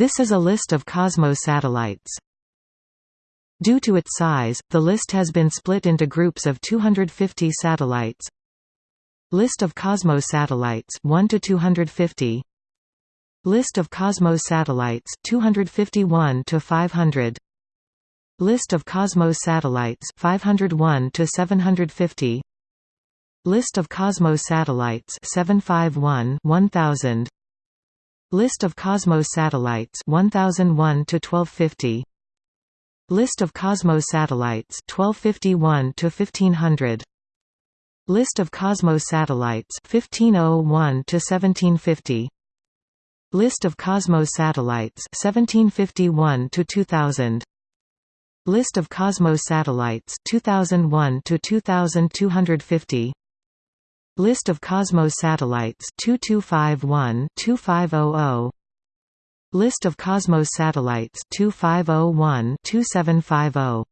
This is a list of Cosmos satellites. Due to its size, the list has been split into groups of 250 satellites. List of Cosmos satellites 1 to 250. List of Cosmos satellites 251 to 500. List of Cosmos satellites 501 to 750. List of Cosmos satellites 751 1000. List of Cosmos satellites 1001 to 1250. List of Cosmos satellites 1251 to 1500. List of Cosmos satellites 1501 to 1750. List of Cosmos satellites 1751 to 2000. List of Cosmos satellites 2001 to 2250. List of Cosmos satellites 2251 2500. List of Cosmos satellites 2501 2750